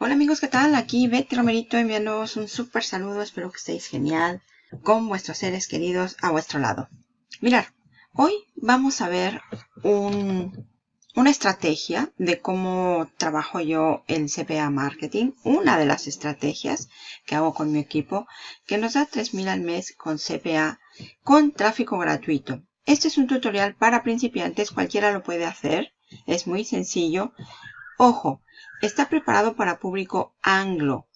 Hola amigos, ¿qué tal? Aquí Betty Romerito enviándoos un súper saludo. Espero que estéis genial con vuestros seres queridos a vuestro lado. Mirad, hoy vamos a ver un, una estrategia de cómo trabajo yo en CPA Marketing. Una de las estrategias que hago con mi equipo que nos da 3.000 al mes con CPA con tráfico gratuito. Este es un tutorial para principiantes, cualquiera lo puede hacer. Es muy sencillo. Ojo, está preparado para público anglo.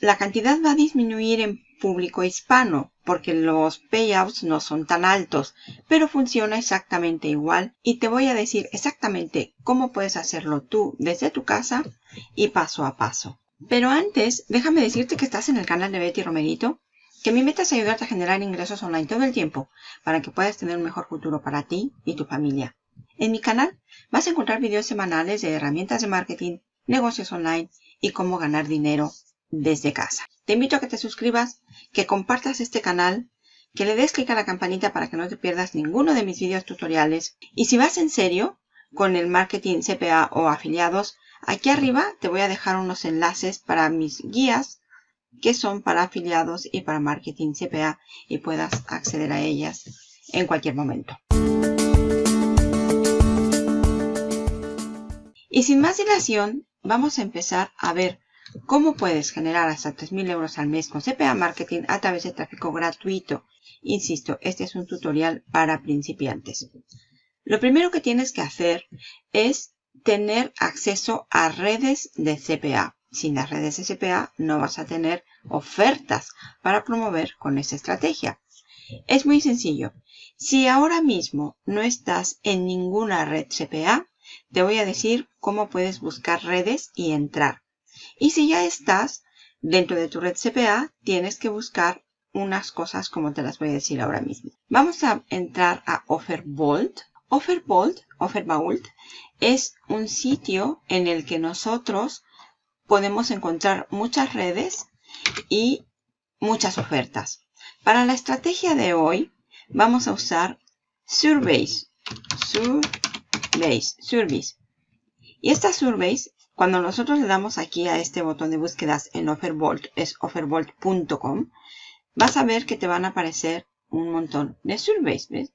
La cantidad va a disminuir en público hispano porque los payouts no son tan altos, pero funciona exactamente igual y te voy a decir exactamente cómo puedes hacerlo tú desde tu casa y paso a paso. Pero antes, déjame decirte que estás en el canal de Betty Romerito, que mi meta es ayudarte a generar ingresos online todo el tiempo para que puedas tener un mejor futuro para ti y tu familia. En mi canal vas a encontrar videos semanales de herramientas de marketing, negocios online y cómo ganar dinero desde casa. Te invito a que te suscribas, que compartas este canal, que le des clic a la campanita para que no te pierdas ninguno de mis videos tutoriales. Y si vas en serio con el marketing CPA o afiliados, aquí arriba te voy a dejar unos enlaces para mis guías que son para afiliados y para marketing CPA y puedas acceder a ellas en cualquier momento. Y sin más dilación, vamos a empezar a ver cómo puedes generar hasta 3.000 euros al mes con CPA Marketing a través de tráfico gratuito. Insisto, este es un tutorial para principiantes. Lo primero que tienes que hacer es tener acceso a redes de CPA. Sin las redes de CPA no vas a tener ofertas para promover con esa estrategia. Es muy sencillo. Si ahora mismo no estás en ninguna red CPA, te voy a decir cómo puedes buscar redes y entrar. Y si ya estás dentro de tu red CPA, tienes que buscar unas cosas como te las voy a decir ahora mismo. Vamos a entrar a OfferVault. OfferVault, OfferVault, es un sitio en el que nosotros podemos encontrar muchas redes y muchas ofertas. Para la estrategia de hoy, vamos a usar Surveys. Surveys, Surveys. Y estas surveys, cuando nosotros le damos aquí a este botón de búsquedas en Offervault, es offervault.com, vas a ver que te van a aparecer un montón de surveys, ¿ves?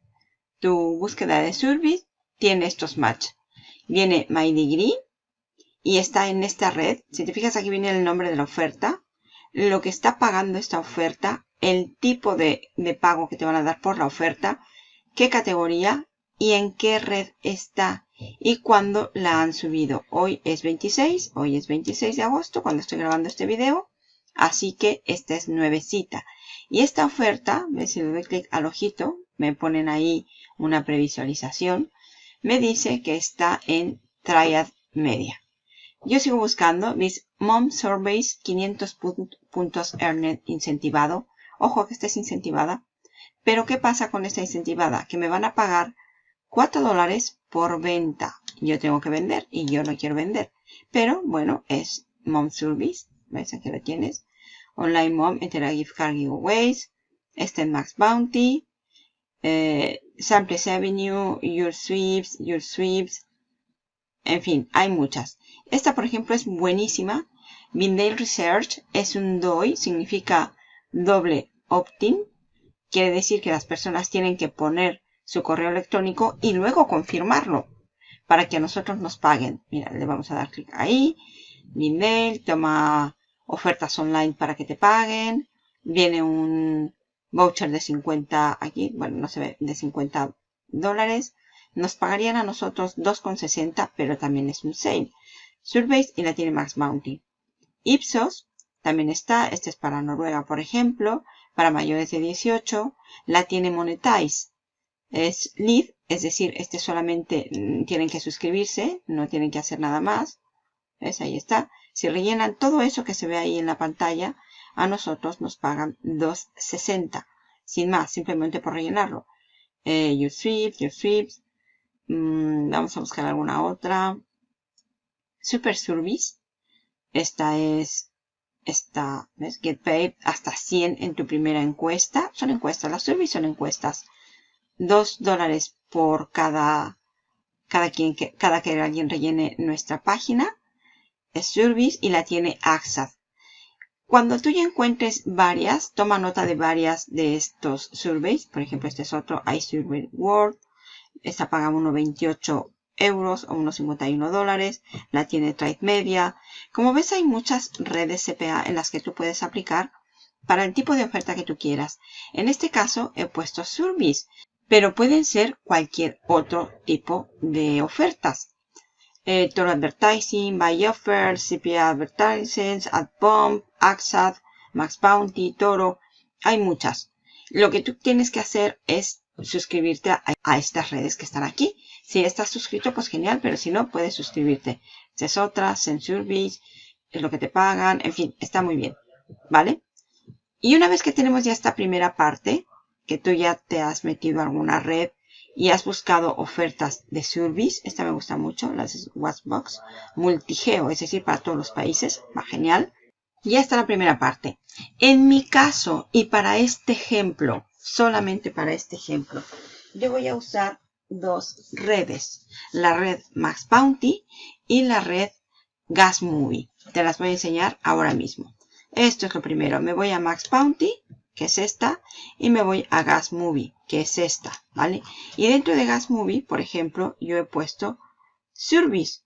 Tu búsqueda de surveys tiene estos match. Viene My Degree y está en esta red. Si te fijas aquí viene el nombre de la oferta, lo que está pagando esta oferta, el tipo de, de pago que te van a dar por la oferta, qué categoría y en qué red está y cuándo la han subido. Hoy es 26, hoy es 26 de agosto cuando estoy grabando este video. Así que esta es nuevecita. Y esta oferta, si le doy clic al ojito, me ponen ahí una previsualización, me dice que está en Triad Media. Yo sigo buscando mis Mom Surveys 500 puntos Earned incentivado. Ojo que estés incentivada. Pero ¿qué pasa con esta incentivada? Que me van a pagar 4 dólares por venta. Yo tengo que vender y yo no quiero vender. Pero bueno, es Mom Service. ¿Ves? Aquí lo tienes. Online Mom Interactive Car Giveaways. Este Max Bounty. Eh, Samples Avenue. Your Sweeps. Your Sweeps. En fin, hay muchas. Esta, por ejemplo, es buenísima. Vindale Research es un DOI. Significa doble opt-in. Quiere decir que las personas tienen que poner su correo electrónico y luego confirmarlo para que a nosotros nos paguen. Mira, le vamos a dar clic ahí. Mi mail, toma ofertas online para que te paguen. Viene un voucher de 50 aquí, bueno, no se ve, de 50 dólares. Nos pagarían a nosotros 2,60, pero también es un sale. Surveys y la tiene Max Bounty. Ipsos también está, este es para Noruega, por ejemplo, para mayores de 18. La tiene Monetize es lead, es decir, este solamente mm, tienen que suscribirse, no tienen que hacer nada más. ¿Ves? Ahí está. Si rellenan todo eso que se ve ahí en la pantalla, a nosotros nos pagan 2.60. Sin más, simplemente por rellenarlo. Eh, your sweeps, your sweeps. Mm, vamos a buscar alguna otra. Super Service. Esta es, esta, ¿ves? Get paid hasta 100 en tu primera encuesta. Son encuestas, las surveys son encuestas. 2 dólares por cada, cada, quien que, cada que alguien rellene nuestra página. Service y la tiene AXA. Cuando tú ya encuentres varias, toma nota de varias de estos surveys. Por ejemplo, este es otro, iSurvey World. Esta paga 1,28 euros o unos 51 dólares. La tiene Trade Media. Como ves, hay muchas redes CPA en las que tú puedes aplicar para el tipo de oferta que tú quieras. En este caso, he puesto Surveys, pero pueden ser cualquier otro tipo de ofertas. Eh, Toro Advertising, Buy Offer, CPA Advertising, AdBomb, AXAD, Max Bounty, Toro. Hay muchas. Lo que tú tienes que hacer es suscribirte a, estas redes que están aquí. Si estás suscrito, pues genial, pero si no, puedes suscribirte. Esta es otra, Service, es lo que te pagan, en fin, está muy bien, ¿vale? Y una vez que tenemos ya esta primera parte, que tú ya te has metido a alguna red y has buscado ofertas de Service, esta me gusta mucho, las Watchbox, multigeo, es decir, para todos los países, va genial. Ya está la primera parte. En mi caso y para este ejemplo, solamente para este ejemplo, yo voy a usar dos redes. La red Max Bounty y la red Gas Movie. Te las voy a enseñar ahora mismo. Esto es lo primero. Me voy a Max Bounty, que es esta, y me voy a Gas Movie, que es esta, ¿vale? Y dentro de Gas Movie, por ejemplo, yo he puesto Service.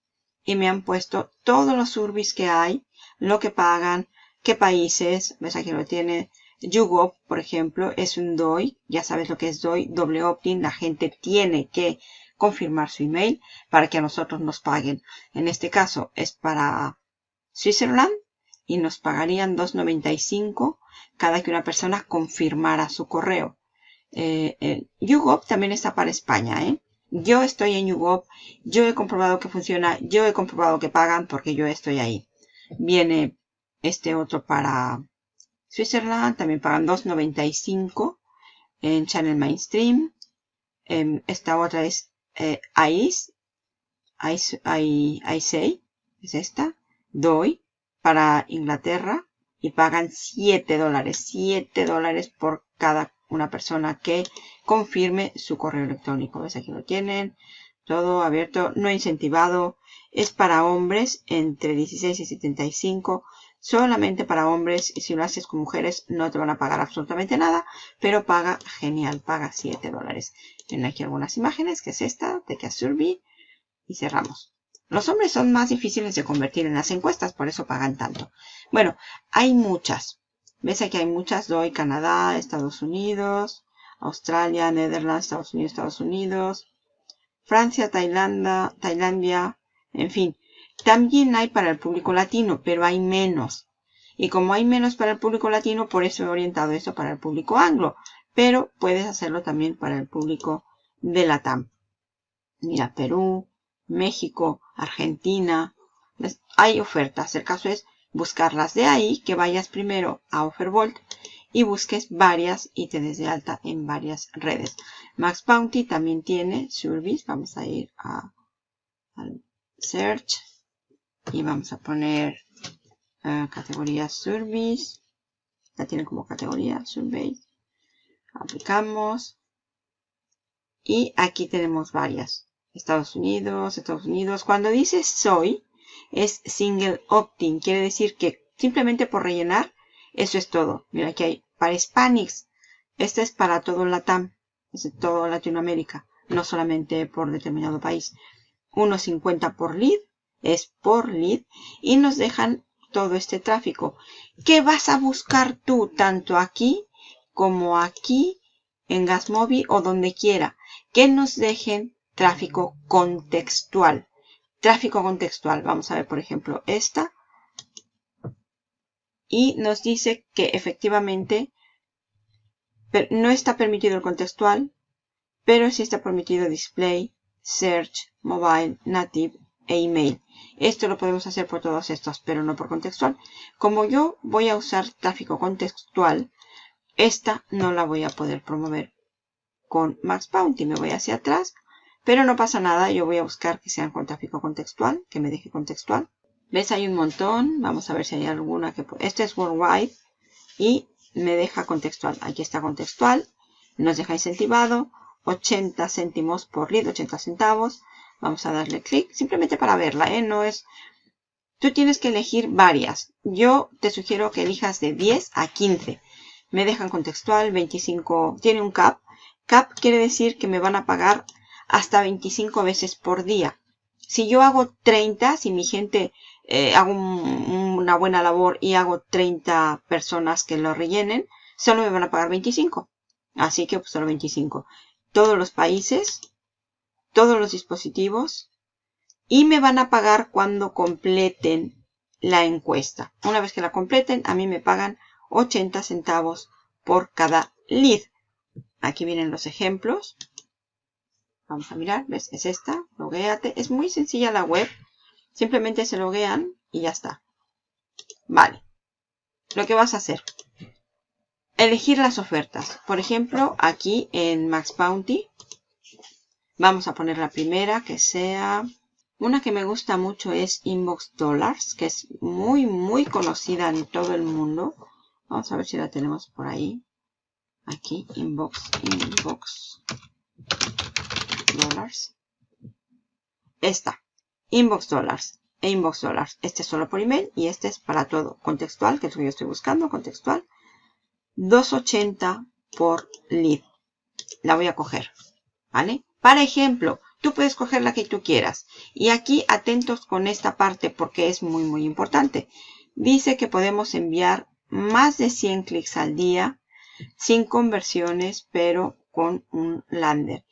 Y me han puesto todos los services que hay, lo que pagan, qué países, ves aquí lo tiene, YouGov, por ejemplo, es un DOI, ya sabes lo que es DOI, doble opt-in, la gente tiene que confirmar su email para que a nosotros nos paguen. En este caso es para Switzerland y nos pagarían 2.95 cada que una persona confirmara su correo. Eh, eh, YouGov también está para España, ¿eh? Yo estoy en YouGov, yo he comprobado que funciona, yo he comprobado que pagan porque yo estoy ahí. Viene este otro para Switzerland también pagan 2.95 en Channel Mainstream. Em, esta otra es eh, ICE, ICE, es esta, DOI, para Inglaterra y pagan 7 dólares, 7 dólares por cada una persona que confirme su correo electrónico. ¿Ves? Aquí lo tienen, todo abierto, no incentivado. Es para hombres entre 16 y 75 solamente para hombres y si lo haces con mujeres no te van a pagar absolutamente nada, pero paga genial, paga 7 dólares. Tienen aquí algunas imágenes, que es esta, de que Survey, y cerramos. Los hombres son más difíciles de convertir en las encuestas, por eso pagan tanto. Bueno, hay muchas. ¿Ves aquí hay muchas? Doy Canadá, Estados Unidos, Australia, Netherlands, Estados Unidos, Estados Unidos, Francia, Tailandia, Tailandia, en fin. También hay para el público latino, pero hay menos. Y como hay menos para el público latino, por eso he orientado esto para el público anglo. Pero puedes hacerlo también para el público de la TAM. Mira, Perú, México, Argentina. Hay ofertas. El caso es buscarlas de ahí, que vayas primero a Offerbolt y busques varias y te des de alta en varias redes. Max Bounty también tiene Service. Vamos a ir a, Search y vamos a poner uh, categoría Service. La tiene como categoría Survey. Aplicamos. Y aquí tenemos varias. Estados Unidos, Estados Unidos. Cuando dice soy, es single opt-in. Quiere decir que simplemente por rellenar, eso es todo. Mira, aquí hay para Hispanics. Este es para todo Latam. Es de todo Latinoamérica. No solamente por determinado país. 1.50 por lead es por lead y nos dejan todo este tráfico. ¿Qué vas a buscar tú tanto aquí como aquí en Gasmobi o donde quiera? Que nos dejen tráfico contextual. Tráfico contextual. Vamos a ver, por ejemplo, esta. Y nos dice que efectivamente no está permitido el contextual, pero sí está permitido display, search, mobile, native e email. Esto lo podemos hacer por todos estos, pero no por contextual. Como yo voy a usar tráfico contextual, esta no la voy a poder promover con Max Bounty. Me voy hacia atrás, pero no pasa nada. Yo voy a buscar que sean con tráfico contextual, que me deje contextual. ¿Ves? Hay un montón. Vamos a ver si hay alguna que... Este es Worldwide y me deja contextual. Aquí está contextual. Nos deja incentivado. 80 céntimos por lead, 80 centavos. Vamos a darle clic simplemente para verla, ¿eh? No es Tú tienes que elegir varias. Yo te sugiero que elijas de 10 a 15. Me dejan contextual, 25, tiene un cap. Cap quiere decir que me van a pagar hasta 25 veces por día. Si yo hago 30, si mi gente eh, hago una buena labor y hago 30 personas que lo rellenen, solo me van a pagar 25. Así que pues, solo 25. Todos los países, todos los dispositivos y me van a pagar cuando completen la encuesta. Una vez que la completen, a mí me pagan 80 centavos por cada lead. Aquí vienen los ejemplos. Vamos a mirar, ¿ves? Es esta, loguéate. Es muy sencilla la web. Simplemente se loguean y ya está. Vale. Lo que vas a hacer. Elegir las ofertas. Por ejemplo, aquí en Max Bounty. Vamos a poner la primera que sea... Una que me gusta mucho es Inbox Dollars, que es muy, muy conocida en todo el mundo. Vamos a ver si la tenemos por ahí. Aquí, Inbox, Inbox Dollars. Esta, Inbox Dollars e Inbox Dollars. Este es solo por email y este es para todo. Contextual, que es lo que yo estoy buscando, contextual. 2.80 por lead. La voy a coger, ¿vale? Para ejemplo, tú puedes coger la que tú quieras. Y aquí atentos con esta parte porque es muy, muy importante. Dice que podemos enviar más de 100 clics al día sin conversiones, pero con un lander.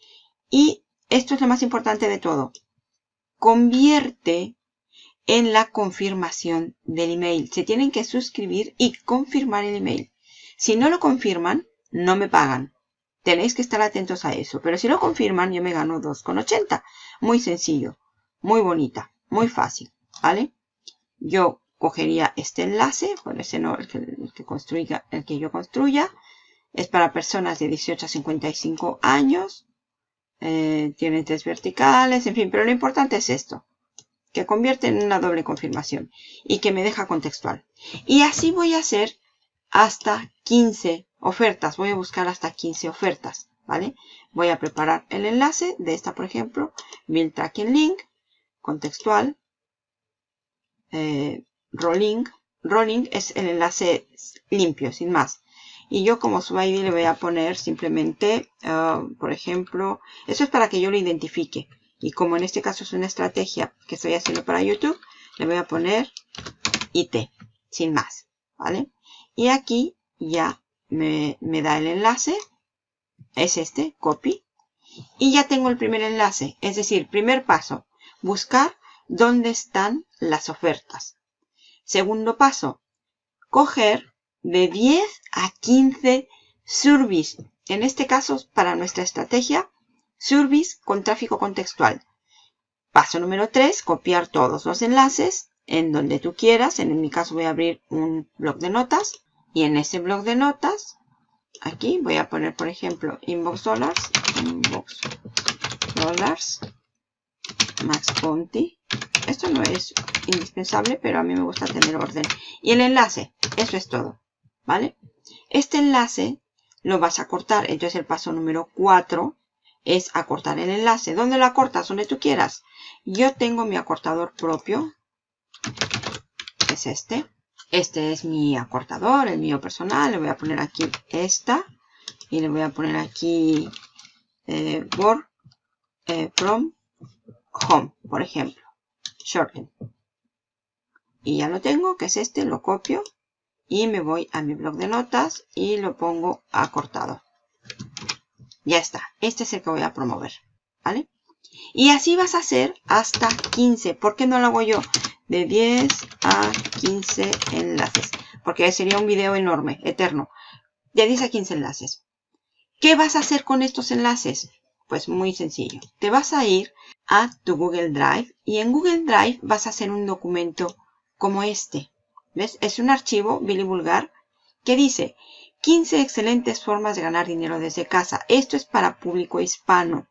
Y esto es lo más importante de todo. Convierte en la confirmación del email. Se tienen que suscribir y confirmar el email. Si no lo confirman, no me pagan. Tenéis que estar atentos a eso. Pero si lo confirman, yo me gano 2,80. Muy sencillo. Muy bonita. Muy fácil. ¿Vale? Yo cogería este enlace. Por ese no, el que, el que, construya, el que yo construya. Es para personas de 18 a 55 años. Eh, tiene tres verticales. En fin, pero lo importante es esto. Que convierte en una doble confirmación. Y que me deja contextual. Y así voy a hacer hasta 15 ofertas. Voy a buscar hasta 15 ofertas, ¿vale? Voy a preparar el enlace de esta, por ejemplo, Build Tracking Link, contextual, eh, rolling. Rolling es el enlace limpio, sin más. Y yo como su le voy a poner simplemente, uh, por ejemplo, eso es para que yo lo identifique. Y como en este caso es una estrategia que estoy haciendo para YouTube, le voy a poner IT, sin más, ¿vale? Y aquí ya me, me da el enlace. Es este, copy. Y ya tengo el primer enlace. Es decir, primer paso, buscar dónde están las ofertas. Segundo paso, coger de 10 a 15 service. En este caso, para nuestra estrategia, service con tráfico contextual. Paso número 3, copiar todos los enlaces en donde tú quieras. En mi caso voy a abrir un blog de notas. Y en ese blog de notas, aquí voy a poner, por ejemplo, inbox dollars, inbox dollars, max bounty. Esto no es indispensable, pero a mí me gusta tener orden. Y el enlace, eso es todo, ¿vale? Este enlace lo vas a cortar. Entonces el paso número 4 es acortar el enlace. ¿Dónde lo acortas? Donde tú quieras. Yo tengo mi acortador propio. Es este. Este es mi acortador, el mío personal. Le voy a poner aquí esta. Y le voy a poner aquí eh, work eh, from home, por ejemplo. Shorten. Y ya lo tengo, que es este. Lo copio. Y me voy a mi blog de notas y lo pongo acortado. Ya está. Este es el que voy a promover. ¿Vale? Y así vas a hacer hasta 15. ¿Por qué no lo hago yo? de 10 a 15 enlaces. Porque sería un video enorme, eterno. De 10 a 15 enlaces. ¿Qué vas a hacer con estos enlaces? Pues muy sencillo. Te vas a ir a tu Google Drive y en Google Drive vas a hacer un documento como este. ¿Ves? Es un archivo Billy Vulgar que dice 15 excelentes formas de ganar dinero desde casa. Esto es para público hispano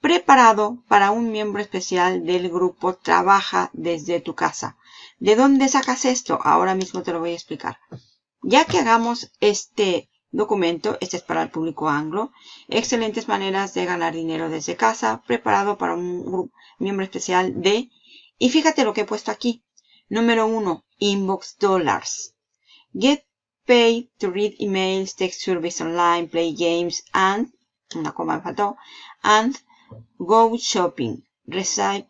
preparado para un miembro especial del grupo Trabaja desde tu casa. ¿De dónde sacas esto? Ahora mismo te lo voy a explicar. Ya que hagamos este documento, este es para el público anglo, excelentes maneras de ganar dinero desde casa, preparado para un miembro especial de... Y fíjate lo que he puesto aquí. Número 1. Inbox Dollars. Get paid to read emails, text surveys online, play games, and, una coma me faltó, and go shopping. Receive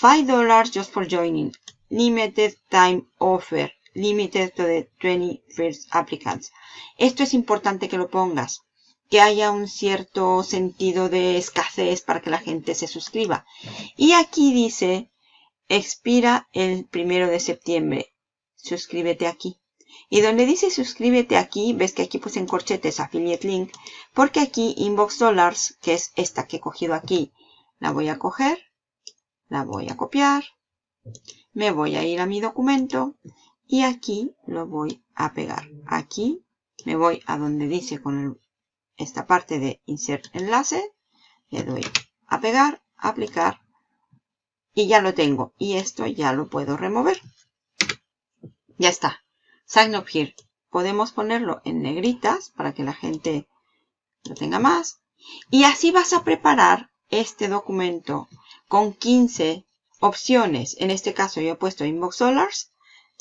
$5 just for joining. Limited time offer. Limited to the 20 first applicants. Esto es importante que lo pongas. Que haya un cierto sentido de escasez para que la gente se suscriba. Y aquí dice, expira el primero de septiembre. Suscríbete aquí. Y donde dice suscríbete aquí, ves que aquí puse en corchetes affiliate link, porque aquí inbox dollars, que es esta que he cogido aquí, la voy a coger, la voy a copiar, me voy a ir a mi documento y aquí lo voy a pegar. Aquí me voy a donde dice con esta parte de insert enlace, le doy a pegar, aplicar y ya lo tengo. Y esto ya lo puedo remover. Ya está. Sign up here. Podemos ponerlo en negritas para que la gente lo tenga más. Y así vas a preparar este documento con 15 opciones. En este caso yo he puesto Inbox Dollars,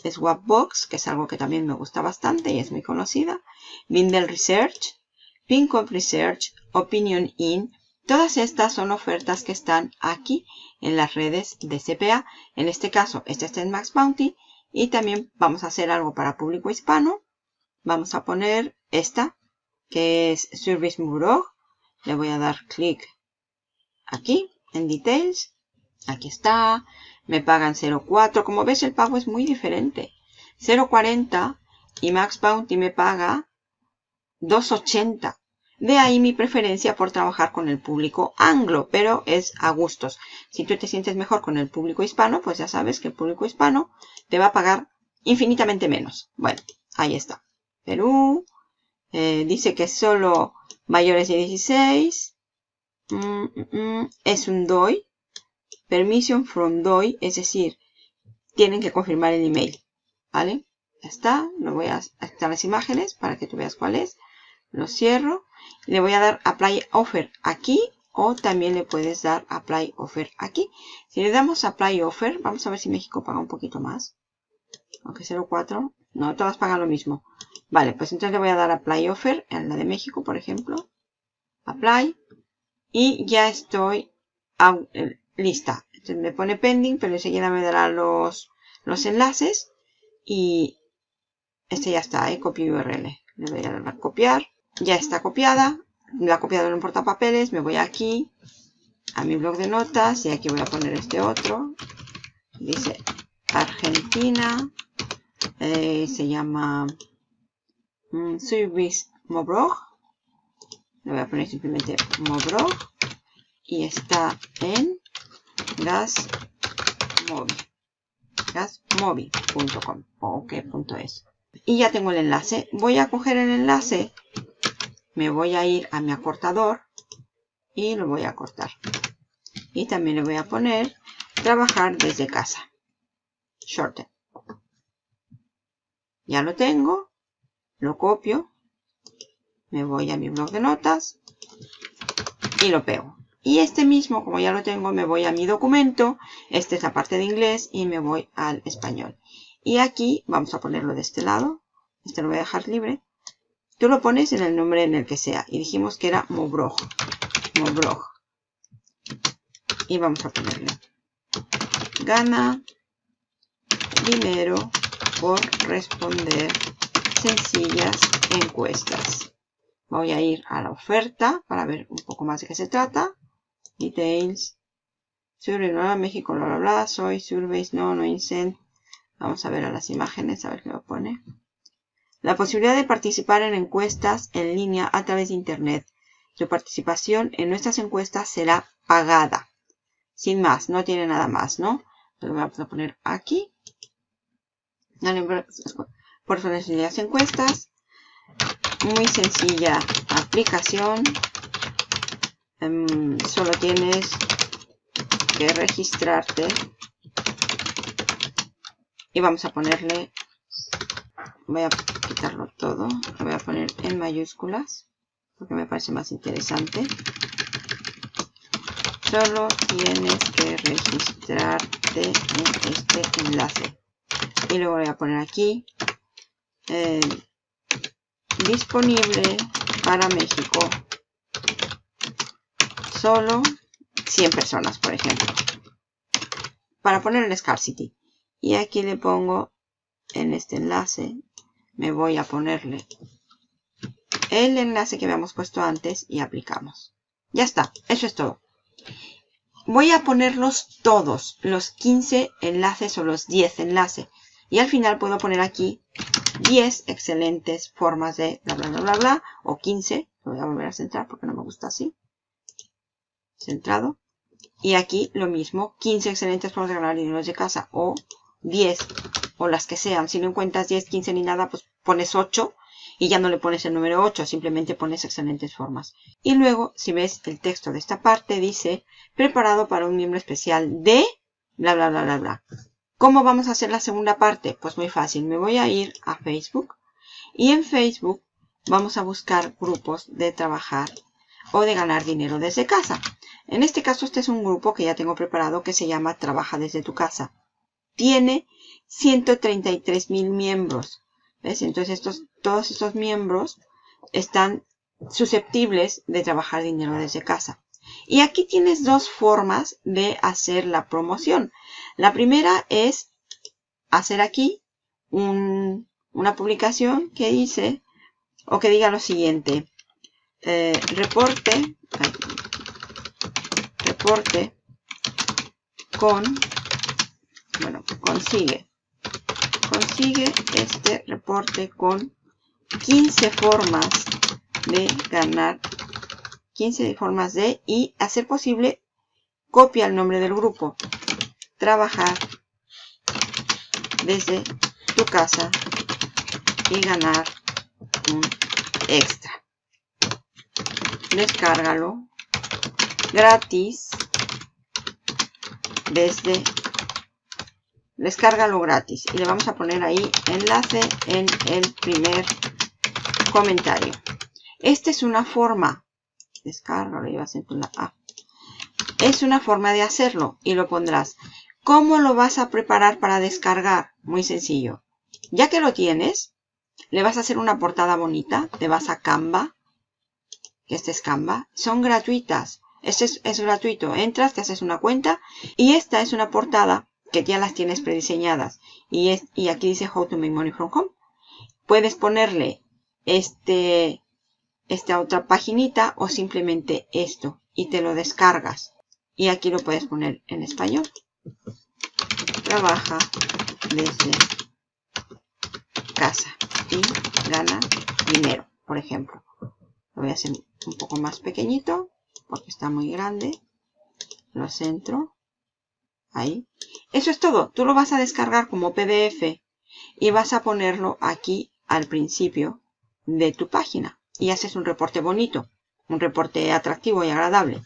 Swapbox, que es algo que también me gusta bastante y es muy conocida, Bindle Research, Pincop Research, Opinion In. Todas estas son ofertas que están aquí en las redes de CPA. En este caso, este está en Max Bounty. Y también vamos a hacer algo para público hispano. Vamos a poner esta, que es Service Murog. Le voy a dar clic aquí en Details. Aquí está. Me pagan 0.4. Como ves, el pago es muy diferente. 0.40 y Max Bounty me paga 2.80. De ahí mi preferencia por trabajar con el público anglo, pero es a gustos. Si tú te sientes mejor con el público hispano, pues ya sabes que el público hispano te va a pagar infinitamente menos. Bueno, ahí está. Perú. Eh, dice que solo mayores de 16. Mm, mm, mm, es un DOI. Permission from DOI, es decir, tienen que confirmar el email. ¿Vale? Ya está. Lo voy a quitar las imágenes para que tú veas cuál es. Lo cierro. Le voy a dar Apply Offer aquí o también le puedes dar Apply Offer aquí. Si le damos Apply Offer, vamos a ver si México paga un poquito más. Aunque 0.4. No, todas pagan lo mismo. Vale, pues entonces le voy a dar Apply Offer en la de México, por ejemplo. Apply. Y ya estoy eh, lista. Entonces me pone pending, pero enseguida me dará los, los enlaces. Y este ya está, ¿eh? Copy URL. Le voy a dar a copiar ya está copiada. La he copiado en un portapapeles. Me voy aquí a mi blog de notas y aquí voy a poner este otro. Dice Argentina. Eh, se llama um, Service Mobrog. Le voy a poner simplemente Mobrog. Y está en gasmóvil. gasmóvil.com o es Y ya tengo el enlace. Voy a coger el enlace me voy a ir a mi acortador y lo voy a cortar. Y también le voy a poner trabajar desde casa. Shorten. Ya lo tengo. Lo copio. Me voy a mi blog de notas. Y lo pego. Y este mismo, como ya lo tengo, me voy a mi documento. Esta es la parte de inglés y me voy al español. Y aquí vamos a ponerlo de este lado. Este lo voy a dejar libre. Tú lo pones en el nombre en el que sea. Y dijimos que era Mobrog. Mobrog. Y vamos a ponerle. Gana dinero por responder sencillas encuestas. Voy a ir a la oferta para ver un poco más de qué se trata. Details. Survey, no, México, bla, bla, bla. Soy Surveys, no, no incent. Vamos a ver a las imágenes, a ver qué lo pone. La posibilidad de participar en encuestas en línea a través de Internet. Su participación en nuestras encuestas será pagada. Sin más, no tiene nada más, ¿no? Lo vamos a poner aquí. Por las encuestas. Muy sencilla aplicación. Em, solo tienes que registrarte. Y vamos a ponerle voy a quitarlo todo lo voy a poner en mayúsculas porque me parece más interesante solo tienes que registrarte en este enlace y luego voy a poner aquí eh, disponible para México solo 100 personas, por ejemplo. Para poner el scarcity. Y aquí le pongo en este enlace, me voy a ponerle el enlace que habíamos puesto antes y aplicamos. Ya está, eso es todo. Voy a ponerlos todos, los 15 enlaces o los 10 enlaces. Y al final puedo poner aquí 10 excelentes formas de bla bla bla bla bla o 15. Lo voy a volver a centrar porque no me gusta así. Centrado. Y aquí lo mismo, 15 excelentes formas de ganar dinero de casa o 10 o las que sean. Si no encuentras 10, 15 ni nada, pues pones 8 y ya no le pones el número 8, simplemente pones excelentes formas. Y luego, si ves el texto de esta parte, dice preparado para un miembro especial de bla bla bla bla bla. ¿Cómo vamos a hacer la segunda parte? Pues muy fácil, me voy a ir a Facebook y en Facebook vamos a buscar grupos de trabajar o de ganar dinero desde casa. En este caso este es un grupo que ya tengo preparado que se llama Trabaja desde tu casa. Tiene 133 mil miembros. ¿Ves? Entonces estos, todos estos miembros están susceptibles de trabajar dinero desde casa. Y aquí tienes dos formas de hacer la promoción. La primera es hacer aquí una publicación que dice o que diga lo siguiente. Eh, reporte, reporte con, bueno, consigue. Consigue este reporte con 15 formas de ganar 15 formas de y hacer posible copia el nombre del grupo. Trabajar desde tu casa y ganar un extra. Descárgalo gratis desde descárgalo gratis. Y le vamos a poner ahí enlace en el primer comentario. Esta es una forma la A es una forma de hacerlo y lo pondrás. ¿cómo lo vas a preparar para descargar? muy sencillo. Ya que lo tienes le vas a hacer una portada bonita te vas a Canva que este es Canva. Son gratuitas. Este es, es gratuito. Entras te haces una cuenta y esta es una portada que ya las tienes prediseñadas y, es, y aquí dice How to Make Money from Home. Puedes ponerle este, esta otra paginita o simplemente esto y te lo descargas. Y aquí lo puedes poner en español. Trabaja desde casa y gana dinero, por ejemplo. Lo voy a hacer un poco más pequeñito porque está muy grande. Lo centro Ahí. Eso es todo. Tú lo vas a descargar como PDF y vas a ponerlo aquí al principio de tu página. Y haces un reporte bonito, un reporte atractivo y agradable.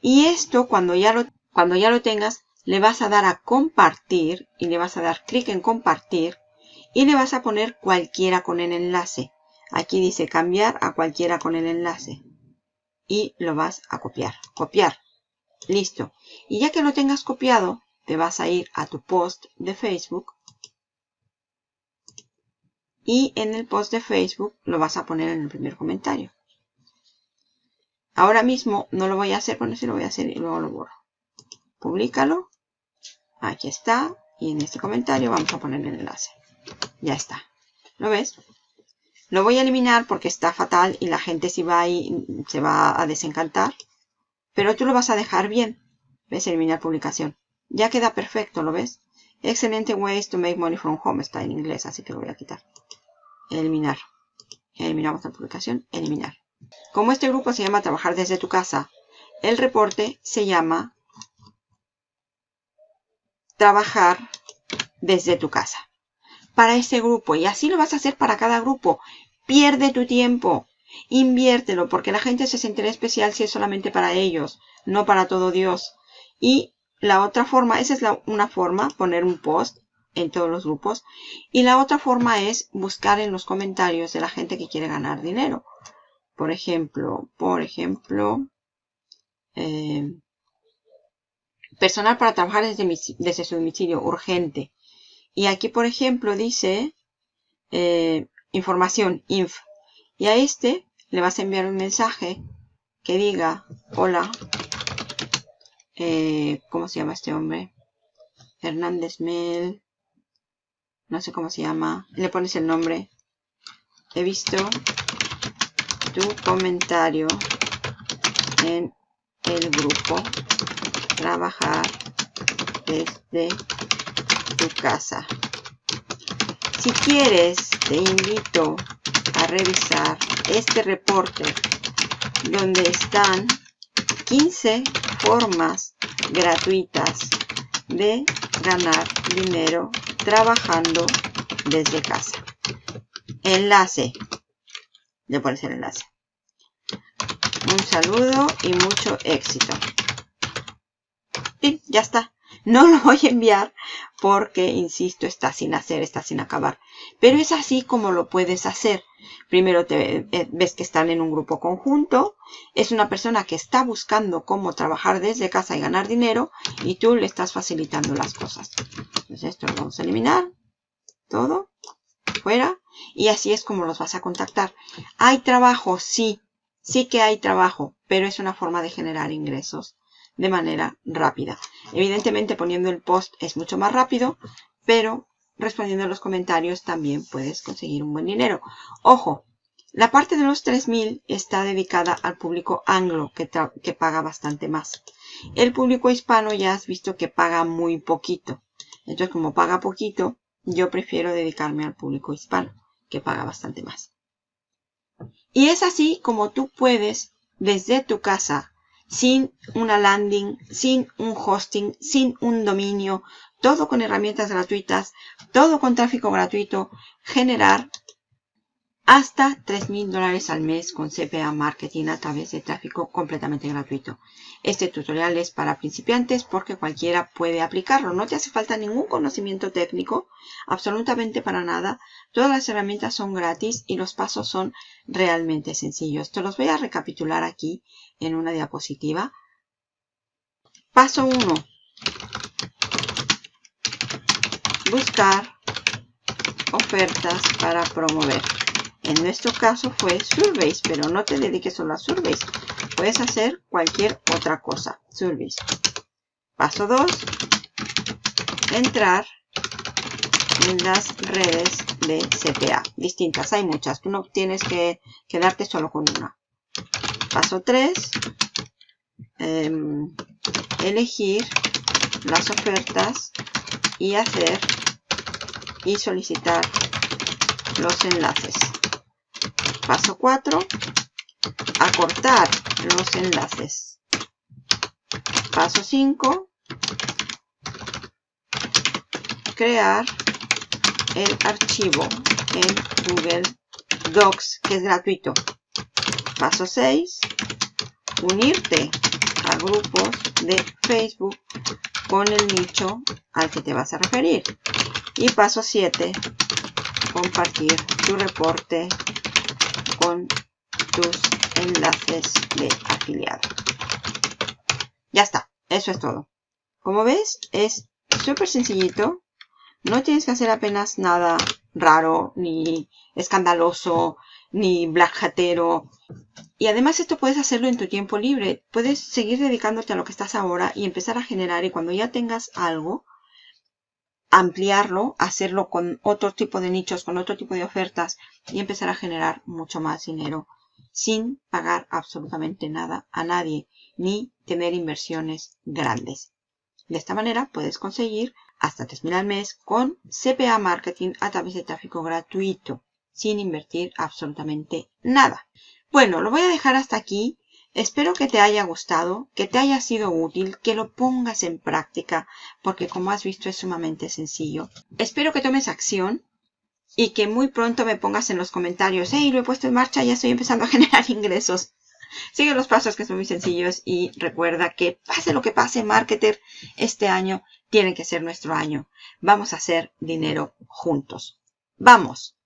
Y esto cuando ya lo, cuando ya lo tengas, le vas a dar a compartir y le vas a dar clic en compartir y le vas a poner cualquiera con el enlace. Aquí dice cambiar a cualquiera con el enlace. Y lo vas a copiar. Copiar. Listo. Y ya que lo tengas copiado, te vas a ir a tu post de Facebook y en el post de Facebook lo vas a poner en el primer comentario. Ahora mismo no lo voy a hacer, bueno, sí lo voy a hacer y luego lo borro. Publícalo. Aquí está. Y en este comentario vamos a poner el enlace. Ya está. ¿Lo ves? Lo voy a eliminar porque está fatal y la gente si va ahí se va a desencantar. Pero tú lo vas a dejar bien. ¿Ves? Eliminar publicación. Ya queda perfecto, ¿lo ves? Excelente ways to make money from home. Está en inglés, así que lo voy a quitar. Eliminar. Eliminamos la publicación. Eliminar. Como este grupo se llama Trabajar desde tu casa, el reporte se llama Trabajar desde tu casa. Para ese grupo. Y así lo vas a hacer para cada grupo. Pierde tu tiempo. Inviértelo porque la gente se sentirá especial si es solamente para ellos, no para todo Dios. Y la otra forma, esa es la, una forma, poner un post en todos los grupos. Y la otra forma es buscar en los comentarios de la gente que quiere ganar dinero. Por ejemplo, por ejemplo, eh, personal para trabajar desde, desde su domicilio, urgente. Y aquí, por ejemplo, dice eh, información, inf. Y a este le vas a enviar un mensaje que diga, hola, eh, ¿cómo se llama este hombre? Hernández Mel, no sé cómo se llama, le pones el nombre. He visto tu comentario en el grupo trabajar desde tu casa. Si quieres, te invito a revisar este reporte donde están 15 formas gratuitas de ganar dinero trabajando desde casa. Enlace. Le pones el enlace. Un saludo y mucho éxito. Y ya está. No lo voy a enviar porque, insisto, está sin hacer, está sin acabar. Pero es así como lo puedes hacer. Primero te eh, ves que están en un grupo conjunto. Es una persona que está buscando cómo trabajar desde casa y ganar dinero. Y tú le estás facilitando las cosas. Entonces esto lo vamos a eliminar. Todo. Fuera. Y así es como los vas a contactar. ¿Hay trabajo? Sí. Sí que hay trabajo. Pero es una forma de generar ingresos de manera rápida. Evidentemente poniendo el post es mucho más rápido, pero respondiendo a los comentarios también puedes conseguir un buen dinero. Ojo, la parte de los 3000 está dedicada al público anglo que, que paga bastante más. El público hispano ya has visto que paga muy poquito. Entonces como paga poquito, yo prefiero dedicarme al público hispano que paga bastante más. Y es así como tú puedes desde tu casa sin una landing, sin un hosting, sin un dominio, todo con herramientas gratuitas, todo con tráfico gratuito, generar hasta 3.000 dólares al mes con CPA Marketing a través de tráfico completamente gratuito. Este tutorial es para principiantes porque cualquiera puede aplicarlo. No te hace falta ningún conocimiento técnico, absolutamente para nada. Todas las herramientas son gratis y los pasos son realmente sencillos. Te los voy a recapitular aquí en una diapositiva. Paso 1. Buscar ofertas para promover. En nuestro caso fue Surveys, pero no te dediques solo a Surveys. Puedes hacer cualquier otra cosa. Surveys. Paso 2. Entrar en las redes de CPA. Distintas, hay muchas. Tú no tienes que quedarte solo con una. Paso 3. Em, elegir las ofertas y hacer y solicitar los enlaces. Paso 4. Acortar los enlaces. Paso 5. Crear el archivo en Google Docs, que es gratuito. Paso 6. Unirte a grupos de Facebook con el nicho al que te vas a referir. Y paso 7. Compartir tu reporte con tus enlaces de afiliado. Ya está, eso es todo. Como ves, es súper sencillito. No tienes que hacer apenas nada raro, ni escandaloso, ni blackhatero. Y además esto puedes hacerlo en tu tiempo libre. Puedes seguir dedicándote a lo que estás ahora y empezar a generar. Y cuando ya tengas algo, ampliarlo, hacerlo con otro tipo de nichos, con otro tipo de ofertas y empezar a generar mucho más dinero sin pagar absolutamente nada a nadie ni tener inversiones grandes. De esta manera puedes conseguir hasta 3.000 al mes con CPA Marketing a través de tráfico gratuito sin invertir absolutamente nada. Bueno, lo voy a dejar hasta aquí. Espero que te haya gustado, que te haya sido útil, que lo pongas en práctica, porque como has visto es sumamente sencillo. Espero que tomes acción y que muy pronto me pongas en los comentarios, hey, lo he puesto en marcha, ya estoy empezando a generar ingresos. Sigue los pasos que son muy sencillos y recuerda que pase lo que pase, marketer, este año tiene que ser nuestro año. Vamos a hacer dinero juntos. ¡Vamos!